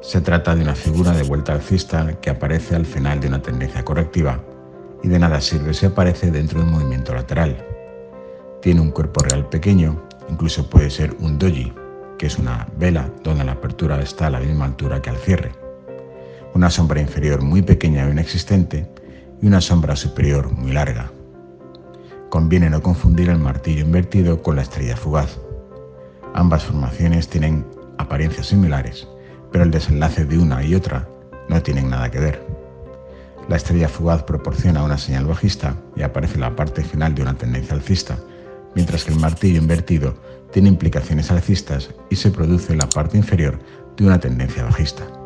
Se trata de una figura de vuelta alcista que aparece al final de una tendencia correctiva y de nada sirve si aparece dentro de un movimiento lateral. Tiene un cuerpo real pequeño, incluso puede ser un doji, que es una vela donde la apertura está a la misma altura que al cierre. Una sombra inferior muy pequeña o inexistente y una sombra superior muy larga. Conviene no confundir el martillo invertido con la estrella fugaz. Ambas formaciones tienen apariencias similares, pero el desenlace de una y otra no tienen nada que ver. La estrella fugaz proporciona una señal bajista y aparece la parte final de una tendencia alcista, mientras que el martillo invertido tiene implicaciones alcistas y se produce en la parte inferior de una tendencia bajista.